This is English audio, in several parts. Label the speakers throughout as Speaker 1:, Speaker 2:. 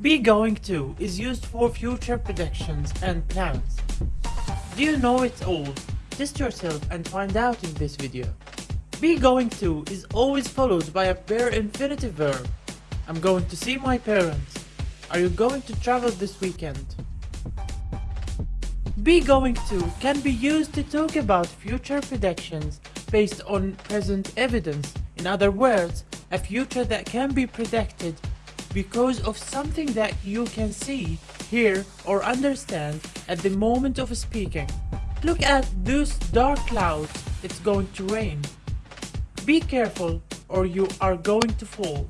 Speaker 1: Be going to is used for future predictions and plans. Do you know it all? Test yourself and find out in this video. Be going to is always followed by a bare infinitive verb. I'm going to see my parents. Are you going to travel this weekend? Be going to can be used to talk about future predictions based on present evidence. In other words, a future that can be predicted because of something that you can see, hear or understand at the moment of speaking. Look at those dark clouds, it's going to rain. Be careful or you are going to fall.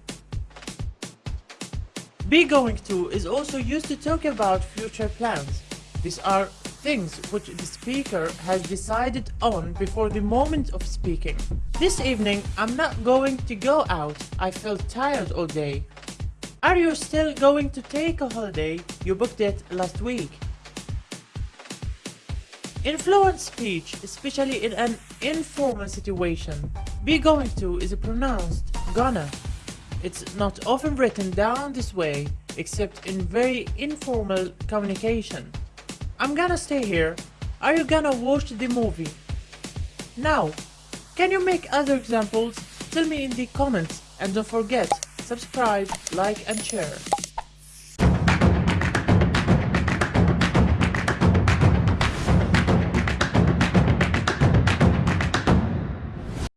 Speaker 1: Be going to is also used to talk about future plans. These are things which the speaker has decided on before the moment of speaking. This evening I'm not going to go out, I felt tired all day. Are you still going to take a holiday? You booked it last week. In fluent speech, especially in an informal situation, be going to is a pronounced gonna. It's not often written down this way, except in very informal communication. I'm gonna stay here. Are you gonna watch the movie? Now, can you make other examples? Tell me in the comments and don't forget, subscribe, like and share.